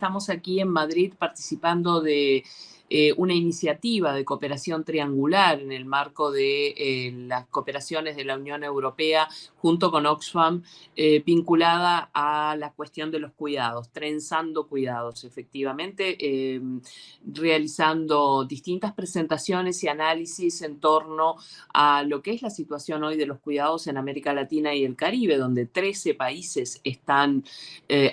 estamos aquí en Madrid participando de eh, una iniciativa de cooperación triangular en el marco de eh, las cooperaciones de la Unión Europea junto con Oxfam, eh, vinculada a la cuestión de los cuidados, trenzando cuidados, efectivamente, realizando distintas presentaciones y análisis en torno a lo que es la situación hoy de los cuidados en América Latina y el Caribe, donde 13 países están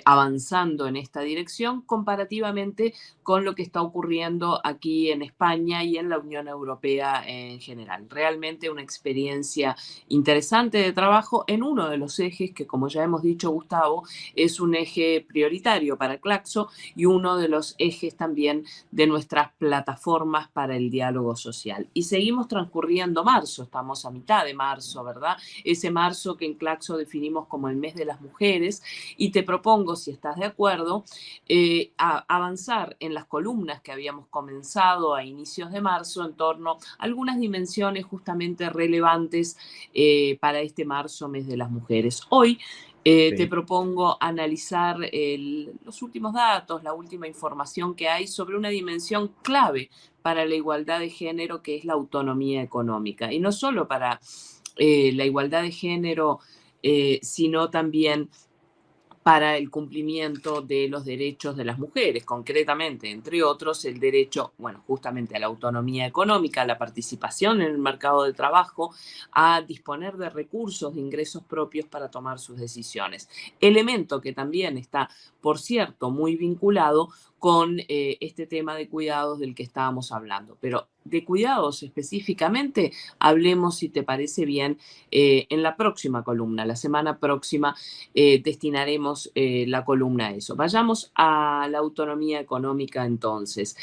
avanzando en esta dirección comparativamente con lo que está ocurriendo aquí en España y en la Unión Europea en general. Realmente una experiencia interesante de trabajo en uno de los ejes que, como ya hemos dicho, Gustavo, es un eje prioritario para Claxo y uno de los ejes también de nuestras plataformas para el diálogo social. Y seguimos transcurriendo marzo, estamos a mitad de marzo, ¿verdad? Ese marzo que en Claxo definimos como el mes de las mujeres y te propongo, si estás de acuerdo, eh, avanzar en las columnas que habíamos comenzado a inicios de marzo en torno a algunas dimensiones justamente relevantes eh, para este marzo, mes de las mujeres. Hoy eh, te propongo analizar los últimos datos, la última información que hay sobre una dimensión clave para la igualdad de género, que es la autonomía económica. Y no solo para eh, la igualdad de género, sino también para el cumplimiento de los derechos de las mujeres, concretamente, entre otros, el derecho, bueno, justamente a la autonomía económica, a la participación en el mercado de trabajo, a disponer de recursos, de ingresos propios para tomar sus decisiones. Elemento que también está, por cierto, muy vinculado con eh, este tema de cuidados del que estábamos hablando. Pero de cuidados específicamente, hablemos, si te parece bien, eh, en la próxima columna. La semana próxima eh, destinaremos la columna a eso. Vayamos a la autonomía económica entonces.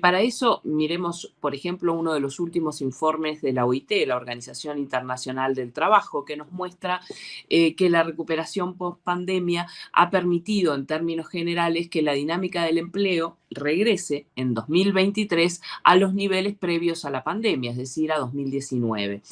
para eso, miremos, por ejemplo, uno de los últimos informes de la OIT, la Organización Internacional del Trabajo, que nos muestra que la recuperación post-pandemia ha permitido, en términos generales, que la dinámica del empleo regrese en 2023 a los niveles previos a la pandemia, es decir, a 2019.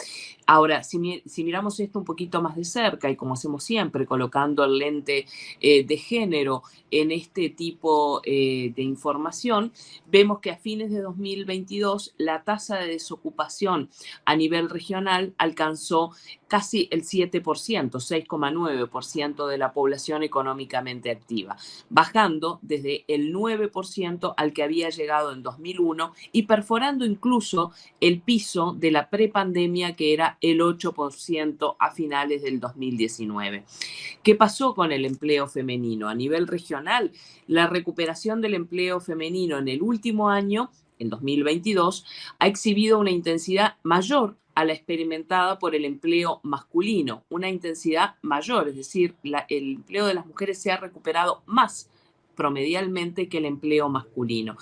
Ahora, si, miramos esto un poquito más de cerca y como hacemos siempre, colocando el lente eh, de género en este tipo eh, de información, vemos que a fines de 2022 la tasa de desocupación a nivel regional alcanzó casi el 7%, 6,9% de la población económicamente activa, bajando desde el 9% al que había llegado en 2001 y perforando incluso el piso de la prepandemia que era el 8% a finales del 2019. ¿Qué pasó con el empleo femenino? A nivel regional, la recuperación del empleo femenino en el último año, en 2022, ha exhibido una intensidad mayor a la experimentada por el empleo masculino, una intensidad mayor, es decir, el empleo de las mujeres se ha recuperado más promedialmente que el empleo masculino.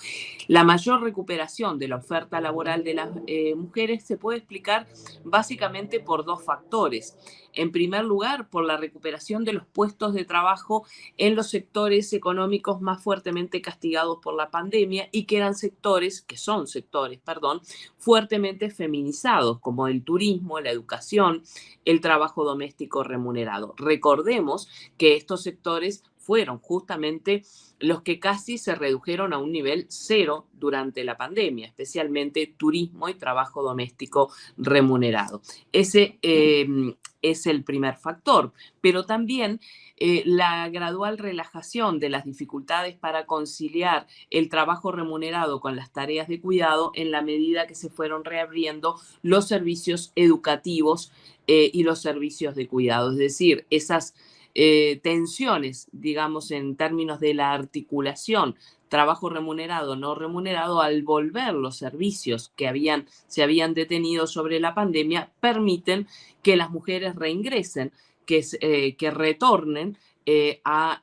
La mayor recuperación de la oferta laboral de las eh, mujeres se puede explicar básicamente por dos factores. En primer lugar, por la recuperación de los puestos de trabajo en los sectores económicos más fuertemente castigados por la pandemia y que eran sectores, que son sectores, perdón, fuertemente feminizados, como el turismo, la educación, el trabajo doméstico remunerado. Recordemos que estos sectores fueron justamente los que casi se redujeron a un nivel cero durante la pandemia, especialmente turismo y trabajo doméstico remunerado. Ese em, es el primer factor, pero también eh, la gradual relajación de las dificultades para conciliar el trabajo remunerado con las tareas de cuidado en la medida que se fueron reabriendo los servicios educativos eh, y los servicios de cuidado, es decir, esas eh, tensiones, digamos, en términos de la articulación trabajo remunerado, no remunerado, al volver los servicios que habían, se habían detenido sobre la pandemia, permiten que las mujeres reingresen, que, eh, que retornen eh, a,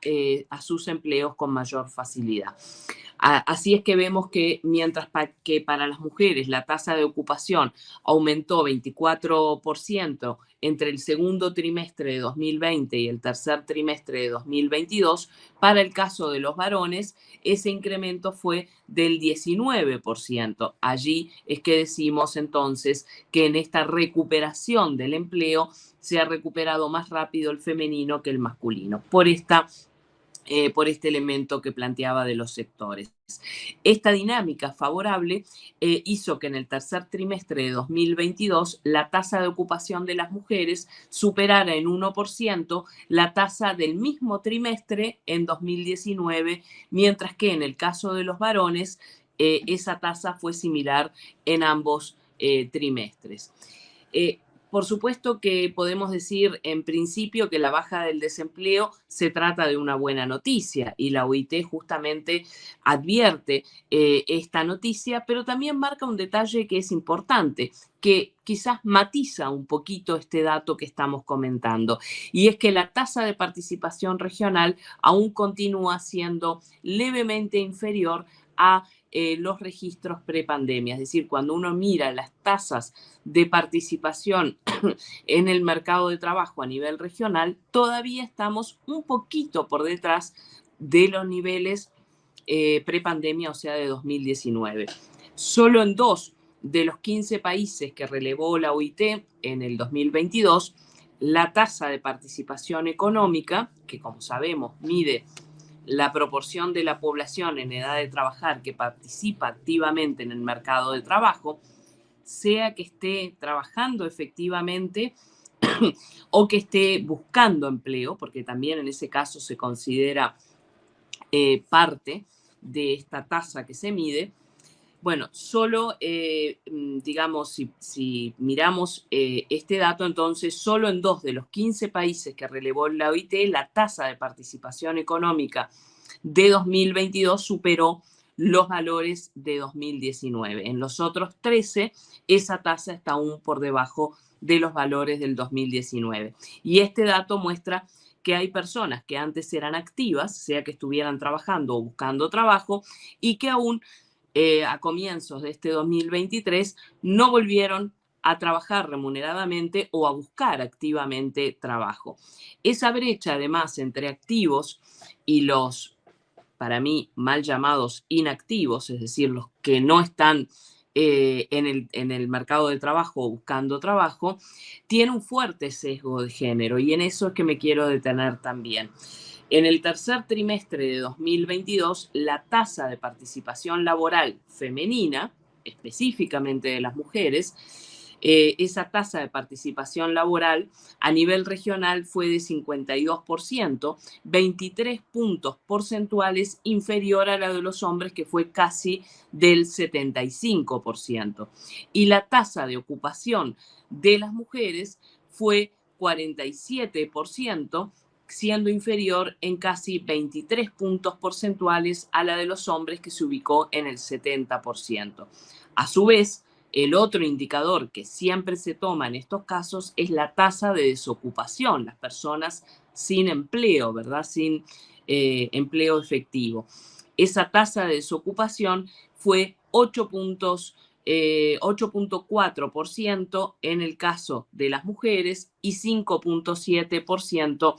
a sus empleos con mayor facilidad. Así es que vemos que mientras que para las mujeres la tasa de ocupación aumentó 24% entre el segundo trimestre de 2020 y el tercer trimestre de 2022, para el caso de los varones, ese incremento fue del 19%. Allí es que decimos entonces que en esta recuperación del empleo se ha recuperado más rápido el femenino que el masculino. Por esta eh, por este elemento que planteaba de los sectores. Esta dinámica favorable eh, hizo que en el tercer trimestre de 2022 la tasa de ocupación de las mujeres superara en 1% la tasa del mismo trimestre en 2019, mientras que en el caso de los varones eh, esa tasa fue similar en ambos trimestres. Por supuesto que podemos decir en principio que la baja del desempleo se trata de una buena noticia y la OIT justamente advierte eh, esta noticia, pero también marca un detalle que es importante, que quizás matiza un poquito este dato que estamos comentando, y es que la tasa de participación regional aún continúa siendo levemente inferior a eh, los registros prepandemia. Es decir, cuando uno mira las tasas de participación en el mercado de trabajo a nivel regional, todavía estamos un poquito por detrás de los niveles eh, prepandemia, o sea, de 2019. Solo en dos de los 15 países que relevó la OIT en el 2022, la tasa de participación económica, que como sabemos mide la proporción de la población en edad de trabajar que participa activamente en el mercado de trabajo, sea que esté trabajando efectivamente o que esté buscando empleo, porque también en ese caso se considera eh, parte de esta tasa que se mide, bueno, solo, eh, mm, digamos, si, miramos eh, este dato, entonces solo en dos de los 15 países que relevó la OIT, la tasa de participación económica de 2022 superó los valores de 2019. En los otros 13, esa tasa está aún por debajo de los valores del 2019. Y este dato muestra que hay personas que antes eran activas, sea que estuvieran trabajando o buscando trabajo, y que aún eh, a comienzos de este 2023 no volvieron a trabajar remuneradamente o a buscar activamente trabajo. Esa brecha, además, entre activos y los, para mí, mal llamados inactivos, es decir, los que no están eh, en, el, en el mercado de trabajo o buscando trabajo, tiene un fuerte sesgo de género y en eso es que me quiero detener también. En el tercer trimestre de 2022, la tasa de participación laboral femenina, específicamente de las mujeres, eh, esa tasa de participación laboral a nivel regional fue de 52%, 23 puntos porcentuales inferior a la de los hombres, que fue casi del 75%. Y la tasa de ocupación de las mujeres fue 47%, siendo inferior en casi 23 puntos porcentuales a la de los hombres que se ubicó en el 70%. A su vez, el otro indicador que siempre se toma en estos casos es la tasa de desocupación, las personas sin empleo, ¿verdad? Sin eh, empleo efectivo. Esa tasa de desocupación fue 8 puntos 8.4% eh, en el caso de las mujeres y 5.7%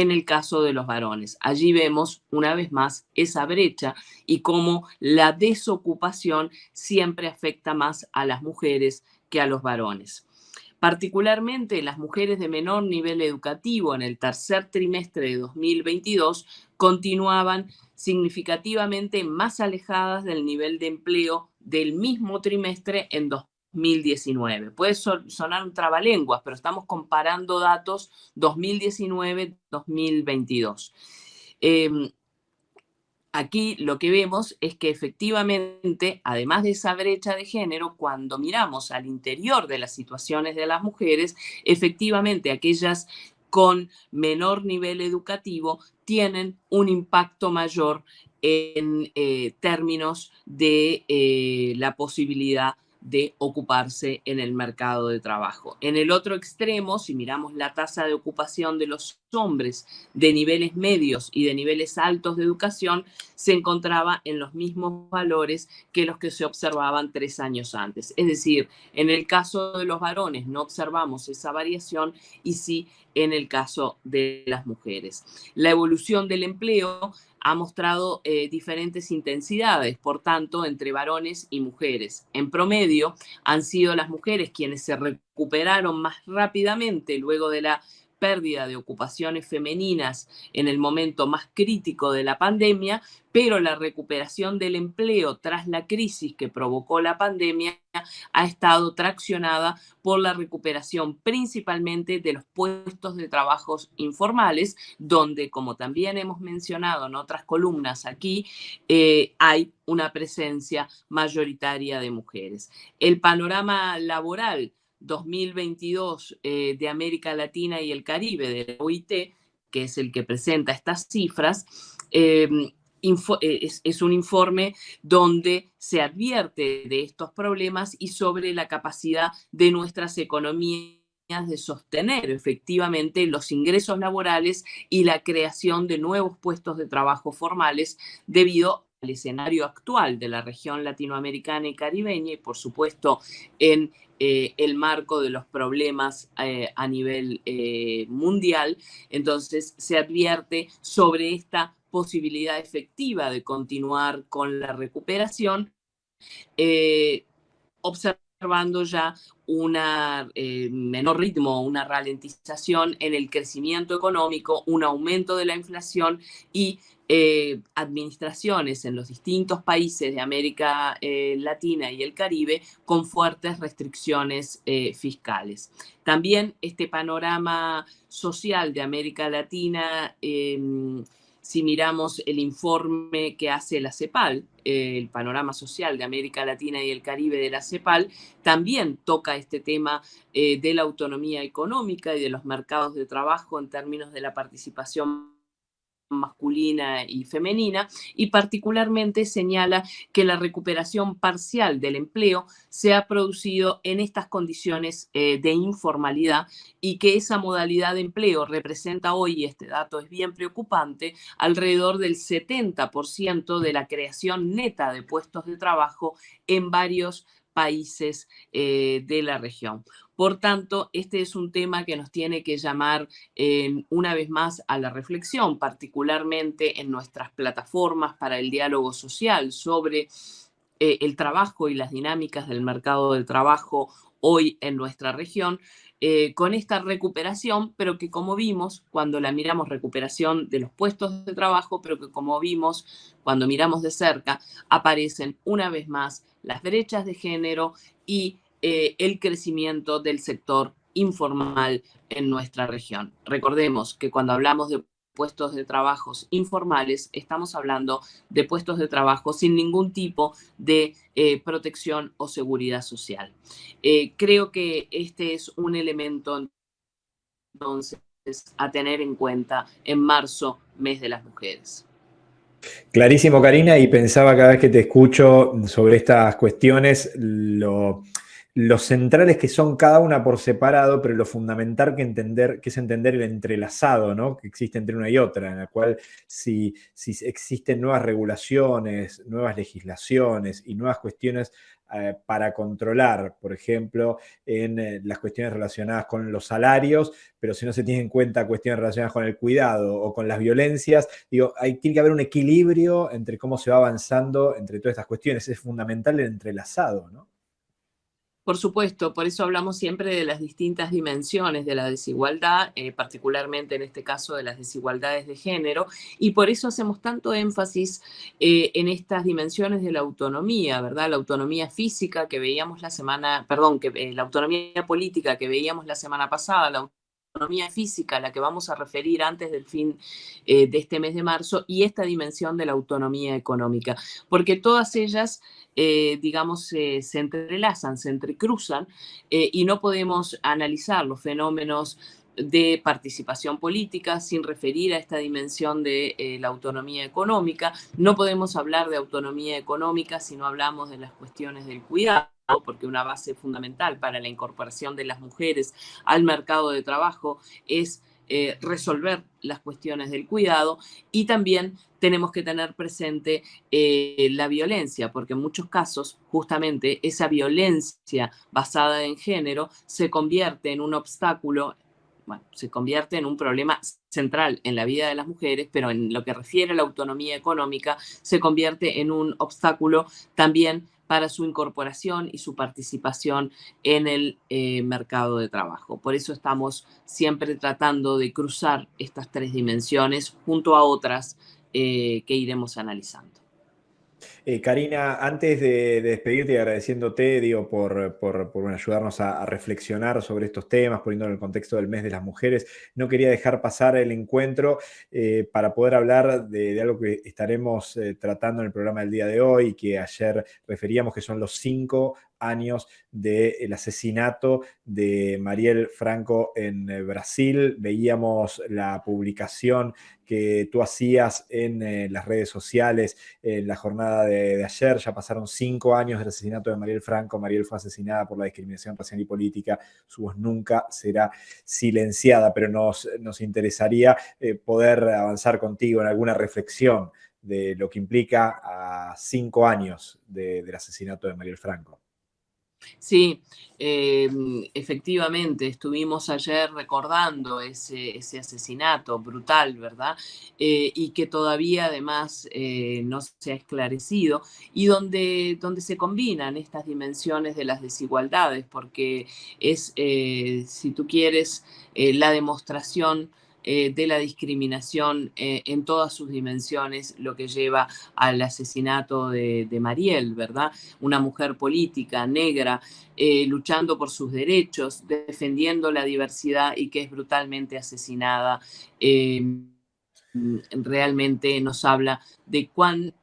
en el caso de los varones. Allí vemos una vez más esa brecha y cómo la desocupación siempre afecta más a las mujeres que a los varones. Particularmente las mujeres de menor nivel educativo en el tercer trimestre de 2022 continuaban significativamente más alejadas del nivel de empleo del mismo trimestre en 2019. Puede sonar un trabalenguas, pero estamos comparando datos 2019-2022. Em, aquí lo que vemos es que efectivamente, además de esa brecha de género, cuando miramos al interior de las situaciones de las mujeres, efectivamente aquellas con menor nivel educativo tienen un impacto mayor en eh, términos de eh, la posibilidad de ocuparse en el mercado de trabajo. En el otro extremo, si miramos la tasa de ocupación de los hombres de niveles medios y de niveles altos de educación, se encontraba en los mismos valores que los que se observaban tres años antes. Es decir, en el caso de los varones no observamos esa variación y sí en el caso de las mujeres. La evolución del empleo ha mostrado eh, diferentes intensidades, por tanto, entre varones y mujeres. En promedio, han sido las mujeres quienes se recuperaron más rápidamente luego de la pérdida de ocupaciones femeninas en el momento más crítico de la pandemia, pero la recuperación del empleo tras la crisis que provocó la pandemia ha estado traccionada por la recuperación principalmente de los puestos de trabajos informales, donde, como también hemos mencionado en otras columnas aquí, eh, hay una presencia mayoritaria de mujeres. El panorama laboral 2022 eh, de América Latina y el Caribe de la OIT, que es el que presenta estas cifras, em, eh, es, un informe donde se advierte de estos problemas y sobre la capacidad de nuestras economías de sostener efectivamente los ingresos laborales y la creación de nuevos puestos de trabajo formales debido al escenario actual de la región latinoamericana y caribeña y por supuesto en eh, el marco de los problemas eh, a nivel eh, mundial. Entonces se advierte sobre esta posibilidad efectiva de continuar con la recuperación, ya un menor ritmo, una ralentización en el crecimiento económico, un aumento de la inflación y eh, administraciones en los distintos países de América eh, Latina y el Caribe con fuertes restricciones eh, fiscales. También este panorama social de América Latina, em, si miramos el informe que hace la CEPAL, el panorama social de América Latina y el Caribe de la CEPAL, también toca este tema de la autonomía económica y de los mercados de trabajo en términos de la participación masculina y femenina y particularmente señala que la recuperación parcial del empleo se ha producido en estas condiciones eh, de informalidad y que esa modalidad de empleo representa hoy, y este dato es bien preocupante, alrededor del 70% de la creación neta de puestos de trabajo en varios países eh, de la región. Por tanto, este es un tema que nos tiene que llamar eh, una vez más a la reflexión, particularmente en nuestras plataformas para el diálogo social sobre eh, el trabajo y las dinámicas del mercado del trabajo hoy en nuestra región, con esta recuperación, pero que como vimos, cuando la miramos recuperación de los puestos de trabajo, pero que como vimos, cuando miramos de cerca, aparecen una vez más las brechas de género y eh, el crecimiento del sector informal en nuestra región. Recordemos que cuando hablamos de puestos de trabajos informales, estamos hablando de puestos de trabajo sin ningún tipo de eh, protección o seguridad social. Eh, creo que este es un elemento entonces a tener en cuenta en marzo, mes de las mujeres. Clarísimo, Karina, y pensaba cada vez que te escucho sobre estas cuestiones, lo, los centrales que son cada una por separado, pero lo fundamental que, entender, que es entender el entrelazado ¿no? que existe entre una y otra, en la cual si, si existen nuevas regulaciones, nuevas legislaciones y nuevas cuestiones eh, para controlar, por ejemplo, en eh, las cuestiones relacionadas con los salarios, pero si no se tiene en cuenta cuestiones relacionadas con el cuidado o con las violencias, digo, hay, tiene que haber un equilibrio entre cómo se va avanzando entre todas estas cuestiones. Es fundamental el entrelazado, ¿no? Por supuesto, por eso hablamos siempre de las distintas dimensiones de la desigualdad, eh, particularmente en este caso de las desigualdades de género, y por eso hacemos tanto énfasis eh, en estas dimensiones de la autonomía, ¿verdad? La autonomía física que veíamos la semana, perdón, que, eh, la autonomía política que veíamos la semana pasada, autonomía física, a la que vamos a referir antes del fin de este mes de marzo, y esta dimensión de la autonomía económica, porque todas ellas eh, digamos, se entrelazan, se entrecruzan eh, y no podemos analizar los fenómenos de participación política sin referir a esta dimensión de eh, la autonomía económica. No podemos hablar de autonomía económica si no hablamos de las cuestiones del cuidado porque una base fundamental para la incorporación de las mujeres al mercado de trabajo es eh, resolver las cuestiones del cuidado y también tenemos que tener presente eh, la violencia, porque en muchos casos justamente esa violencia basada en género se convierte en un obstáculo, bueno, se convierte en un problema central en la vida de las mujeres, pero en lo que refiere a la autonomía económica, se convierte en un obstáculo también para su incorporación y su participación en el eh, mercado de trabajo. Por eso estamos siempre tratando de cruzar estas tres dimensiones junto a otras eh, que iremos analizando. Eh, Karina, antes de, despedirte y agradeciéndote digo, por, ayudarnos a, reflexionar sobre estos temas, poniendo en el contexto del mes de las mujeres, no quería dejar pasar el encuentro eh, para poder hablar de, algo que estaremos eh, tratando en el programa del día de hoy, que ayer referíamos que son los cinco años del asesinato de Mariel Franco en Brasil. Veíamos la publicación que tú hacías en las redes sociales en la jornada de, ayer. Ya pasaron cinco años del asesinato de Mariel Franco. Mariel fue asesinada por la discriminación racial y política. Su voz nunca será silenciada, pero nos, nos interesaría eh, poder avanzar contigo en alguna reflexión de lo que implica a cinco años del asesinato de Mariel Franco. Sí, em, efectivamente, estuvimos ayer recordando ese, asesinato brutal, ¿verdad? Eh, y que todavía además eh, no se ha esclarecido y donde, donde se combinan estas dimensiones de las desigualdades, porque es, eh, si tú quieres, la demostración eh, de la discriminación eh, en todas sus dimensiones, lo que lleva al asesinato de, Mariel, ¿verdad? Una mujer política, negra, eh, luchando por sus derechos, defendiendo la diversidad y que es brutalmente asesinada. realmente nos habla de cuán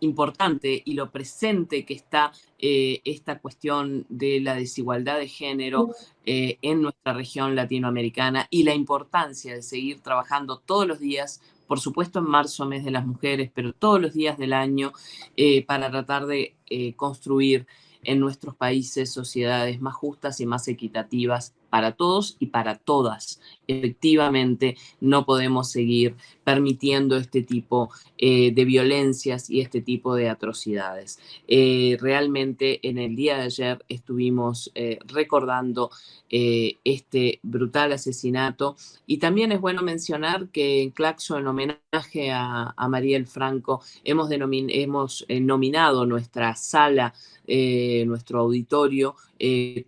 importante y lo presente que está eh, esta cuestión de la desigualdad de género eh, en nuestra región latinoamericana y la importancia de seguir trabajando todos los días, por supuesto en marzo, mes de las mujeres, pero todos los días del año eh, para tratar de construir en nuestros países sociedades más justas y más equitativas para todos y para todas. Efectivamente, no podemos seguir permitiendo este tipo eh, de violencias y este tipo de atrocidades. Eh, realmente en el día de ayer estuvimos eh, recordando este brutal asesinato y también es bueno mencionar que en Claxo, en homenaje a, Mariel Franco, hemos, hemos nominado nuestra sala, nuestro auditorio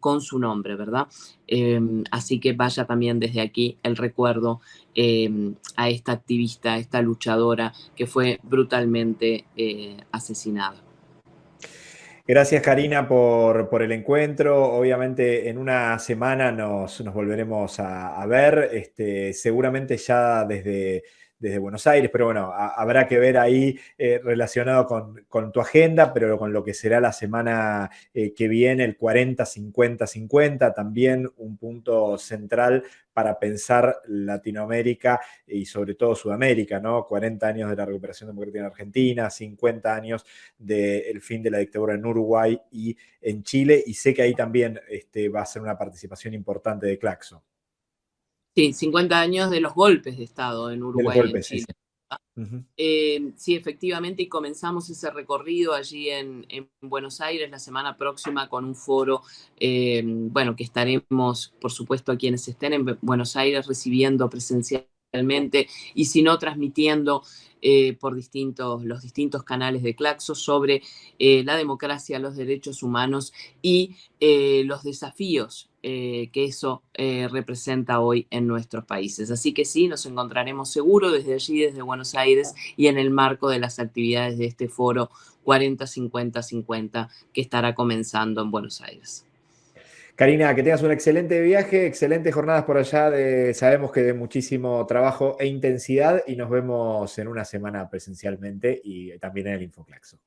con su nombre, ¿verdad? Así que vaya también desde aquí el recuerdo em, a esta activista, a esta luchadora que fue brutalmente eh, asesinada. Gracias Karina por, el encuentro. Obviamente en una semana nos, volveremos a, ver, este, seguramente ya desde desde Buenos Aires, pero bueno, habrá que ver ahí eh, relacionado con, tu agenda, pero con lo que será la semana eh, que viene, el 40-50-50, también un punto central para pensar Latinoamérica y sobre todo Sudamérica, ¿no? 40 años de la recuperación democrática en Argentina, 50 años del fin de la dictadura en Uruguay y en Chile, y sé que ahí también este, va a ser una participación importante de Claxo. Sí, 50 años de los golpes de Estado en Uruguay y en Chile. Eh, sí. efectivamente, y comenzamos ese recorrido allí en, Buenos Aires la semana próxima con un foro, eh, bueno, que estaremos, por supuesto, a quienes estén en Buenos Aires recibiendo presencialmente y si no, transmitiendo eh, por distintos, los distintos canales de Claxo sobre la democracia, los derechos humanos y los desafíos eh, que eso eh, representa hoy en nuestros países. Así que sí, nos encontraremos seguro desde allí, desde Buenos Aires y en el marco de las actividades de este foro 40-50-50 que estará comenzando en Buenos Aires. Karina, que tengas un excelente viaje, excelentes jornadas por allá, de, sabemos que de muchísimo trabajo e intensidad y nos vemos en una semana presencialmente y también en el Infoclaxo.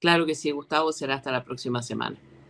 Claro que sí, Gustavo, será hasta la próxima semana.